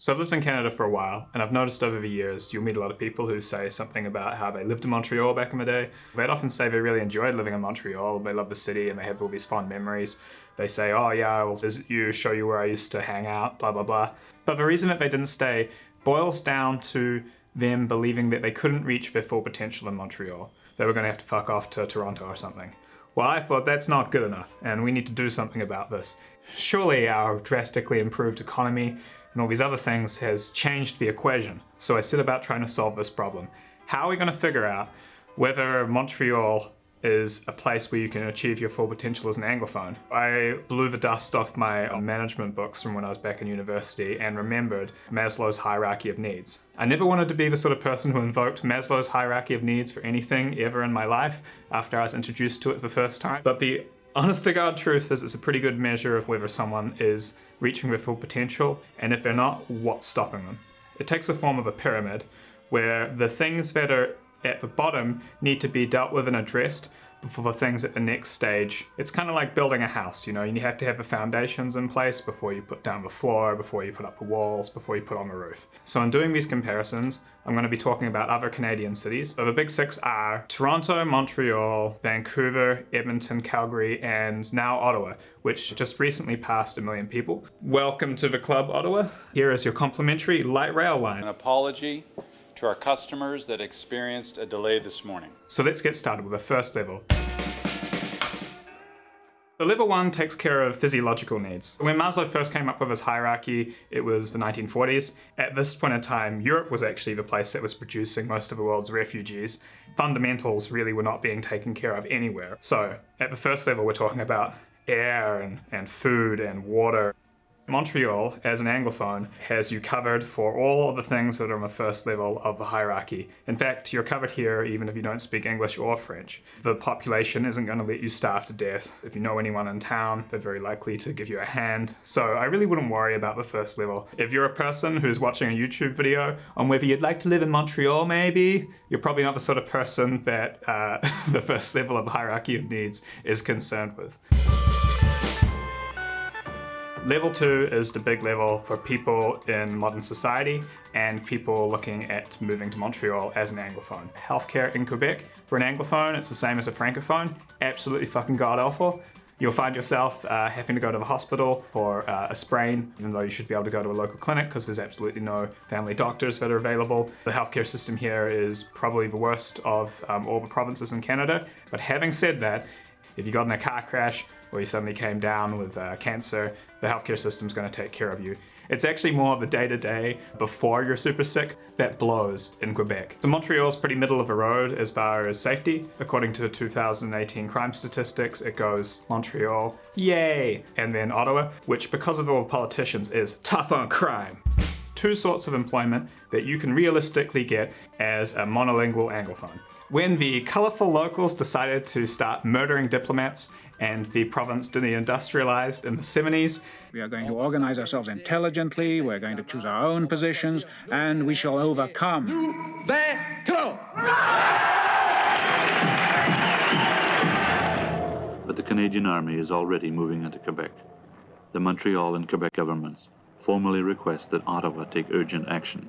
So I've lived in Canada for a while, and I've noticed over the years you'll meet a lot of people who say something about how they lived in Montreal back in the day. They'd often say they really enjoyed living in Montreal, they love the city, and they have all these fond memories. They say, oh yeah, I will visit you, show you where I used to hang out, blah blah blah. But the reason that they didn't stay boils down to them believing that they couldn't reach their full potential in Montreal. They were going to have to fuck off to Toronto or something. Well, I thought that's not good enough, and we need to do something about this. Surely our drastically improved economy and all these other things has changed the equation. So I set about trying to solve this problem. How are we going to figure out whether Montreal is a place where you can achieve your full potential as an Anglophone. I blew the dust off my management books from when I was back in university and remembered Maslow's hierarchy of needs. I never wanted to be the sort of person who invoked Maslow's hierarchy of needs for anything ever in my life after I was introduced to it for the first time, but the honest to God truth is it's a pretty good measure of whether someone is reaching their full potential, and if they're not, what's stopping them. It takes the form of a pyramid, where the things that are at the bottom need to be dealt with and addressed for the things at the next stage. It's kind of like building a house, you know, you have to have the foundations in place before you put down the floor, before you put up the walls, before you put on the roof. So in doing these comparisons, I'm going to be talking about other Canadian cities. So the big six are Toronto, Montreal, Vancouver, Edmonton, Calgary, and now Ottawa, which just recently passed a million people. Welcome to the club, Ottawa. Here is your complimentary light rail line. An apology to our customers that experienced a delay this morning. So let's get started with the first level. The level one takes care of physiological needs. When Maslow first came up with his hierarchy, it was the 1940s. At this point in time, Europe was actually the place that was producing most of the world's refugees. Fundamentals really were not being taken care of anywhere. So at the first level, we're talking about air and, and food and water Montreal, as an Anglophone, has you covered for all of the things that are on the first level of the hierarchy. In fact, you're covered here even if you don't speak English or French. The population isn't going to let you starve to death. If you know anyone in town, they're very likely to give you a hand. So I really wouldn't worry about the first level. If you're a person who's watching a YouTube video on whether you'd like to live in Montreal maybe, you're probably not the sort of person that uh, the first level of hierarchy of needs is concerned with. Level 2 is the big level for people in modern society and people looking at moving to Montreal as an Anglophone. Healthcare in Quebec, for an Anglophone, it's the same as a Francophone. Absolutely fucking god-awful. You'll find yourself uh, having to go to the hospital for uh, a sprain, even though you should be able to go to a local clinic because there's absolutely no family doctors that are available. The healthcare system here is probably the worst of um, all the provinces in Canada. But having said that, if you got in a car crash or you suddenly came down with uh, cancer, the healthcare system's going to take care of you. It's actually more of the day-to-day before you're super sick that blows in Quebec. So Montreal's pretty middle of the road as far as safety. According to 2018 crime statistics, it goes Montreal, yay, and then Ottawa, which because of all politicians is tough on crime two sorts of employment that you can realistically get as a monolingual Anglophone. When the colourful locals decided to start murdering diplomats and the province deindustrialized in the 70s, we are going to organize ourselves intelligently, we're going to choose our own positions, and we shall overcome. But the Canadian Army is already moving into Quebec. The Montreal and Quebec governments formally request that Ottawa take urgent action.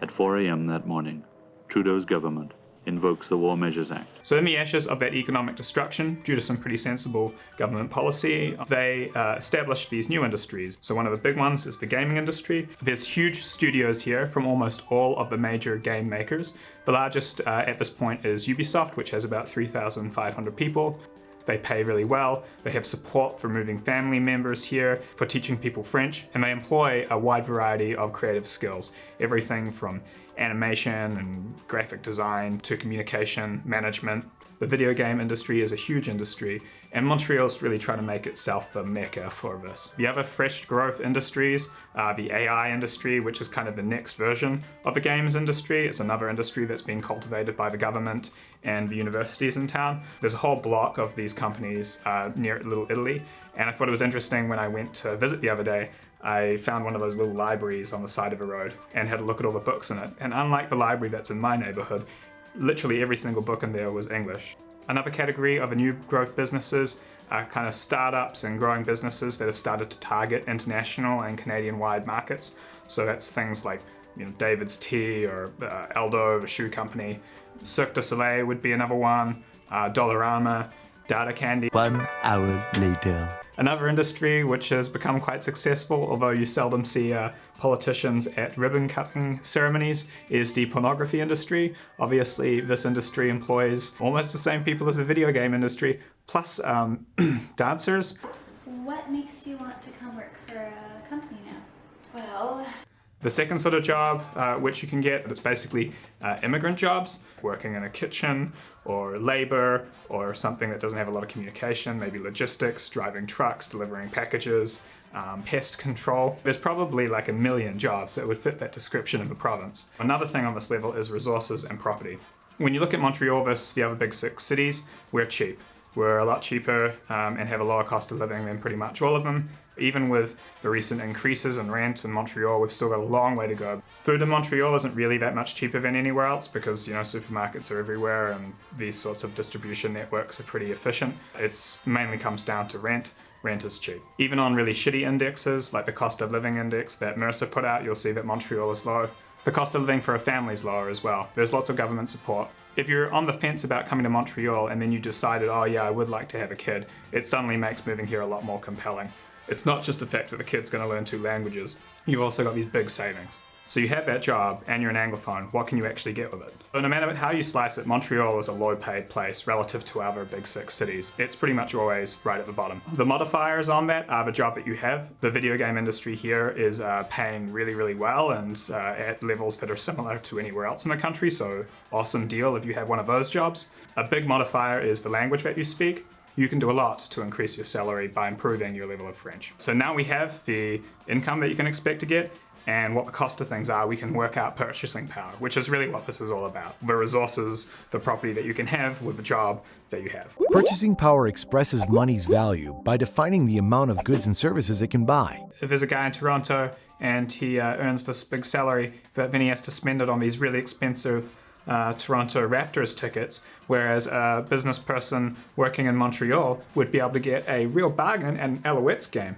At 4 a.m. that morning, Trudeau's government invokes the War Measures Act. So in the ashes of that economic destruction, due to some pretty sensible government policy, they uh, established these new industries. So one of the big ones is the gaming industry. There's huge studios here from almost all of the major game makers. The largest uh, at this point is Ubisoft, which has about 3,500 people. They pay really well, they have support for moving family members here, for teaching people French, and they employ a wide variety of creative skills. Everything from animation and graphic design to communication, management, the video game industry is a huge industry, and Montreal's really trying to make itself the mecca for this. The other fresh growth industries are the AI industry, which is kind of the next version of the games industry. It's another industry that's being cultivated by the government and the universities in town. There's a whole block of these companies uh, near Little Italy, and I thought it was interesting when I went to visit the other day, I found one of those little libraries on the side of a road and had a look at all the books in it. And unlike the library that's in my neighborhood, literally every single book in there was English. Another category of a new growth businesses are kind of startups and growing businesses that have started to target international and Canadian-wide markets. So that's things like you know, David's Tea or uh, Aldo, the shoe company. Cirque du Soleil would be another one. Uh, Dollarama, Data Candy. One hour later. Another industry which has become quite successful, although you seldom see uh, politicians at ribbon cutting ceremonies, is the pornography industry. Obviously, this industry employs almost the same people as the video game industry, plus um, dancers. What makes you want to come work for a company now? Well, The second sort of job uh, which you can get, it's basically uh, immigrant jobs, working in a kitchen or labor or something that doesn't have a lot of communication, maybe logistics, driving trucks, delivering packages, um, pest control. There's probably like a million jobs that would fit that description of a province. Another thing on this level is resources and property. When you look at Montreal versus the other big six cities, we're cheap. We're a lot cheaper um, and have a lower cost of living than pretty much all of them. Even with the recent increases in rent in Montreal, we've still got a long way to go. Food in Montreal isn't really that much cheaper than anywhere else because, you know, supermarkets are everywhere and these sorts of distribution networks are pretty efficient. It's mainly comes down to rent. Rent is cheap. Even on really shitty indexes, like the cost of living index that Mercer put out, you'll see that Montreal is low. The cost of living for a family is lower as well. There's lots of government support. If you're on the fence about coming to Montreal and then you decided, oh yeah, I would like to have a kid, it suddenly makes moving here a lot more compelling. It's not just the fact that the kid's going to learn two languages, you've also got these big savings. So you have that job and you're an Anglophone, what can you actually get with it? So no matter how you slice it, Montreal is a low paid place relative to other big six cities. It's pretty much always right at the bottom. The modifiers on that are the job that you have. The video game industry here is uh, paying really, really well and uh, at levels that are similar to anywhere else in the country, so awesome deal if you have one of those jobs. A big modifier is the language that you speak you can do a lot to increase your salary by improving your level of French. So now we have the income that you can expect to get and what the cost of things are, we can work out purchasing power, which is really what this is all about. The resources, the property that you can have with the job that you have. Purchasing power expresses money's value by defining the amount of goods and services it can buy. If there's a guy in Toronto and he uh, earns this big salary, but then he has to spend it on these really expensive uh, Toronto Raptors tickets, whereas a business person working in Montreal would be able to get a real bargain at an Alouettes game.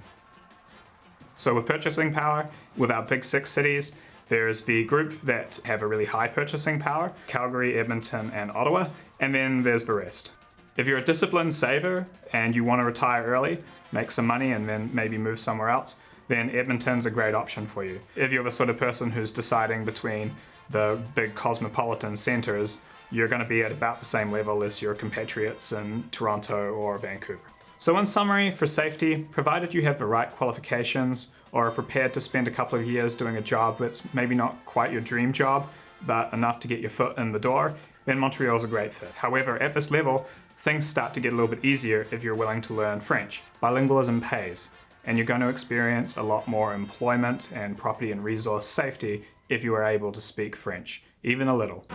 So with purchasing power, with our big six cities, there's the group that have a really high purchasing power, Calgary, Edmonton, and Ottawa, and then there's the rest. If you're a disciplined saver and you want to retire early, make some money, and then maybe move somewhere else, then Edmonton's a great option for you. If you're the sort of person who's deciding between the big cosmopolitan centres, you're going to be at about the same level as your compatriots in Toronto or Vancouver. So in summary, for safety, provided you have the right qualifications or are prepared to spend a couple of years doing a job that's maybe not quite your dream job, but enough to get your foot in the door, then Montreal's a great fit. However, at this level, things start to get a little bit easier if you're willing to learn French. Bilingualism pays, and you're going to experience a lot more employment and property and resource safety if you are able to speak French, even a little.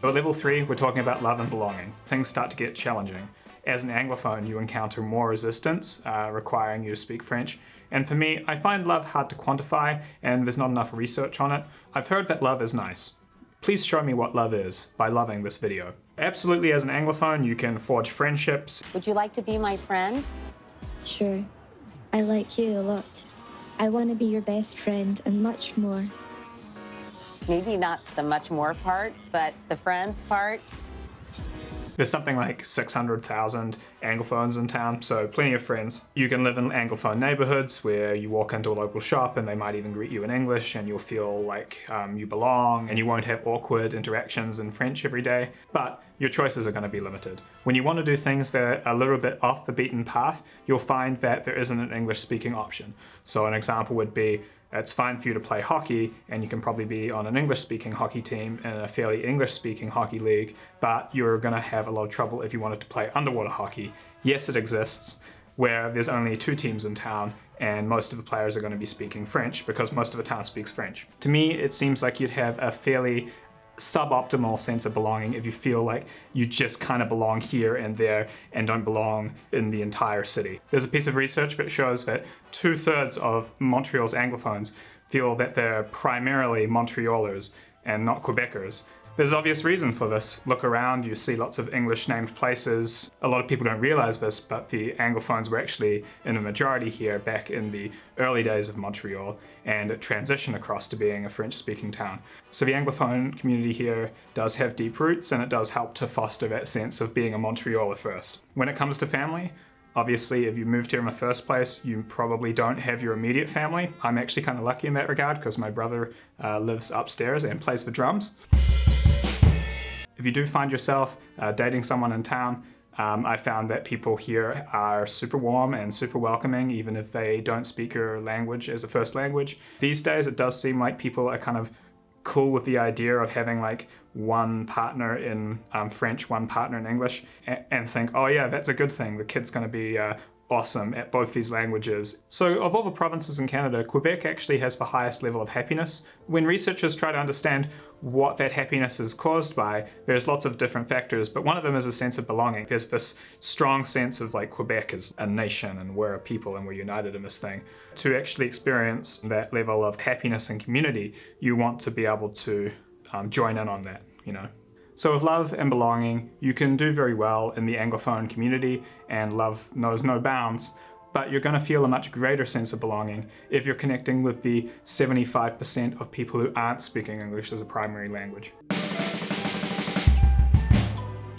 So At level 3, we're talking about love and belonging. Things start to get challenging. As an Anglophone, you encounter more resistance, uh, requiring you to speak French. And for me, I find love hard to quantify, and there's not enough research on it. I've heard that love is nice. Please show me what love is by loving this video. Absolutely, as an Anglophone, you can forge friendships. Would you like to be my friend? Sure. I like you a lot. I want to be your best friend and much more. Maybe not the much more part, but the friends part. There's something like 600,000 Anglophones in town, so plenty of friends. You can live in Anglophone neighborhoods where you walk into a local shop and they might even greet you in English and you'll feel like um, you belong and you won't have awkward interactions in French every day, but your choices are going to be limited. When you want to do things that are a little bit off the beaten path, you'll find that there isn't an English speaking option. So an example would be it's fine for you to play hockey and you can probably be on an English speaking hockey team in a fairly English speaking hockey league, but you're going to have a lot of trouble if you wanted to play underwater hockey. Yes, it exists, where there's only two teams in town and most of the players are going to be speaking French because most of the town speaks French. To me, it seems like you'd have a fairly suboptimal sense of belonging if you feel like you just kind of belong here and there and don't belong in the entire city. There's a piece of research that shows that two thirds of Montreal's Anglophones feel that they're primarily Montrealers and not Quebecers. There's obvious reason for this. Look around, you see lots of English named places. A lot of people don't realize this, but the Anglophones were actually in a majority here back in the early days of Montreal, and it transitioned across to being a French-speaking town. So the Anglophone community here does have deep roots, and it does help to foster that sense of being a Montrealer first. When it comes to family, Obviously, if you moved here in the first place, you probably don't have your immediate family. I'm actually kind of lucky in that regard because my brother uh, lives upstairs and plays the drums. If you do find yourself uh, dating someone in town, um, I found that people here are super warm and super welcoming, even if they don't speak your language as a first language. These days, it does seem like people are kind of cool with the idea of having like one partner in um, French, one partner in English, and, and, think, oh yeah, that's a good thing. The kid's going to be uh, awesome at both these languages. So of all the provinces in Canada, Quebec actually has the highest level of happiness. When researchers try to understand what that happiness is caused by, there's lots of different factors, but one of them is a sense of belonging. There's this strong sense of like Quebec is a nation and we're a people and we're united in this thing. To actually experience that level of happiness and community, you want to be able to um, join in on that, you know. So with love and belonging, you can do very well in the Anglophone community and love knows no bounds, but you're going to feel a much greater sense of belonging if you're connecting with the 75% of people who aren't speaking English as a primary language.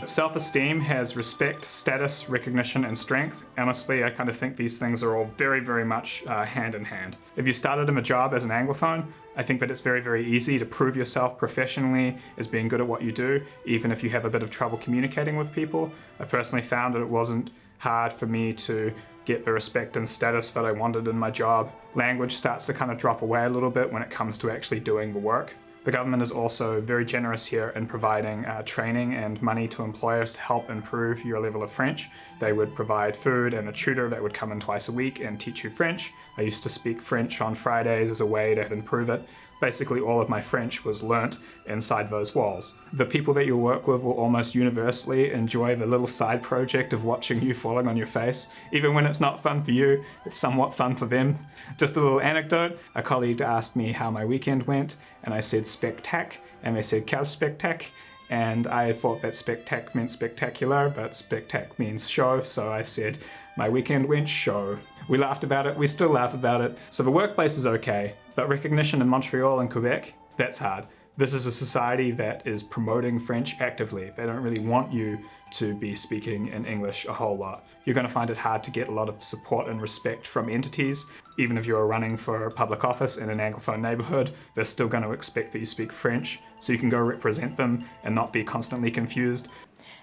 Self-esteem has respect, status, recognition, and strength. Honestly, I kind of think these things are all very, very much uh, hand in hand. If you started in a job as an Anglophone, I think that it's very, very easy to prove yourself professionally as being good at what you do, even if you have a bit of trouble communicating with people. I personally found that it wasn't hard for me to get the respect and status that I wanted in my job. Language starts to kind of drop away a little bit when it comes to actually doing the work. The government is also very generous here in providing uh, training and money to employers to help improve your level of French. They would provide food and a tutor that would come in twice a week and teach you French. I used to speak French on Fridays as a way to improve it. Basically all of my French was learnt inside those walls. The people that you work with will almost universally enjoy the little side project of watching you falling on your face. Even when it's not fun for you, it's somewhat fun for them. Just a little anecdote, a colleague asked me how my weekend went and I said spectac, and they said quel spectac, and I thought that spectac meant spectacular, but spectac means show, so I said my weekend went show. We laughed about it, we still laugh about it. So the workplace is okay, but recognition in Montreal and Quebec, that's hard. This is a society that is promoting French actively. They don't really want you to be speaking in English a whole lot. You're going to find it hard to get a lot of support and respect from entities. Even if you're running for public office in an Anglophone neighborhood, they're still going to expect that you speak French, so you can go represent them and not be constantly confused.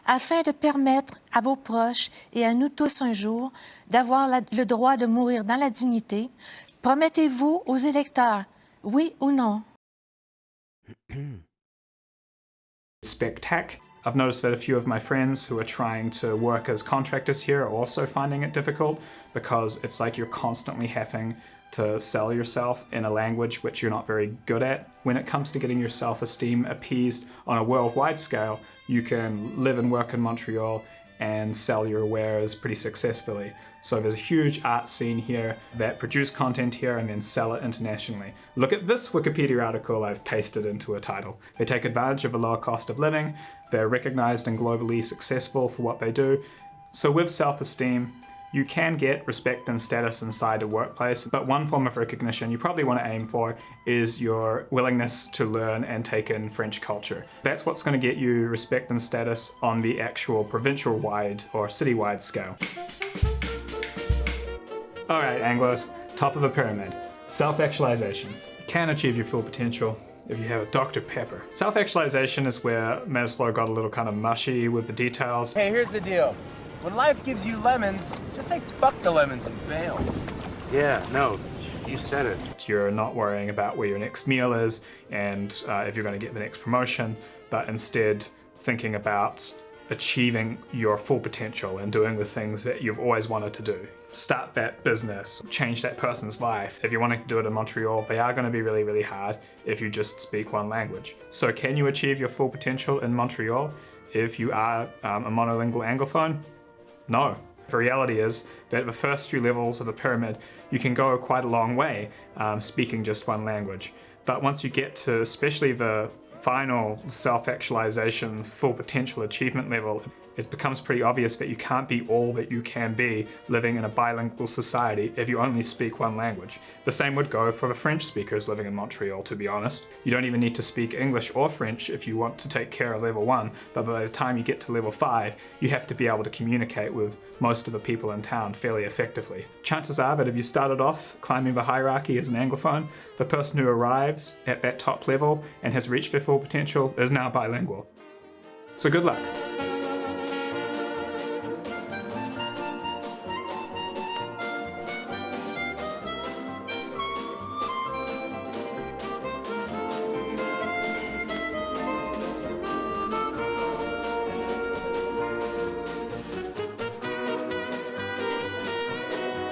Afin de permettre à vos proches et à nous tous un jour d'avoir le droit de mourir dans la dignité, promettez-vous aux électeurs, oui ou non? Spectac. I've noticed that a few of my friends who are trying to work as contractors here are also finding it difficult because it's like you're constantly having to sell yourself in a language which you're not very good at. When it comes to getting your self-esteem appeased on a worldwide scale, you can live and work in Montreal and sell your wares pretty successfully. So there's a huge art scene here that produce content here and then sell it internationally. Look at this Wikipedia article I've pasted into a title. They take advantage of a lower cost of living, they're recognized and globally successful for what they do. So with self-esteem, you can get respect and status inside a workplace, but one form of recognition you probably want to aim for is your willingness to learn and take in French culture. That's what's going to get you respect and status on the actual provincial-wide or city-wide scale. Alright Anglos, top of the pyramid. Self-actualization. You can achieve your full potential if you have a Dr. Pepper. Self-actualization is where Maslow got a little kind of mushy with the details. Hey, here's the deal. When life gives you lemons, just say fuck the lemons and bail. Yeah, no, you said it. You're not worrying about where your next meal is and uh, if you're going to get the next promotion, but instead thinking about achieving your full potential and doing the things that you've always wanted to do. Start that business, change that person's life. If you want to do it in Montreal, they are going to be really, really hard if you just speak one language. So can you achieve your full potential in Montreal if you are um, a monolingual Anglophone? No. The reality is that the first few levels of the pyramid, you can go quite a long way um, speaking just one language. But once you get to especially the final self-actualization, full potential achievement level, it becomes pretty obvious that you can't be all that you can be living in a bilingual society if you only speak one language. The same would go for the French speakers living in Montreal, to be honest. You don't even need to speak English or French if you want to take care of level 1, but by the time you get to level 5, you have to be able to communicate with most of the people in town fairly effectively. Chances are that if you started off climbing the hierarchy as an Anglophone, the person who arrives at that top level and has reached their full potential is now bilingual. So good luck.